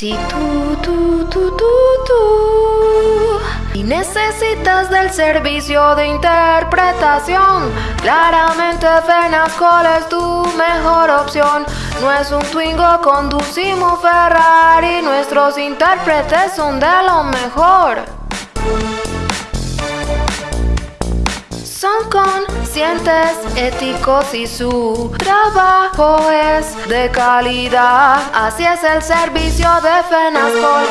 Si tú, tú, tú, tú, tú y necesitas del servicio de interpretación, claramente Fenascol es tu mejor opción. No es un Twingo, conducimos Ferrari, nuestros intérpretes son de lo mejor. Conscientes, éticos y su trabajo es de calidad. Así es el servicio de FENASCOL.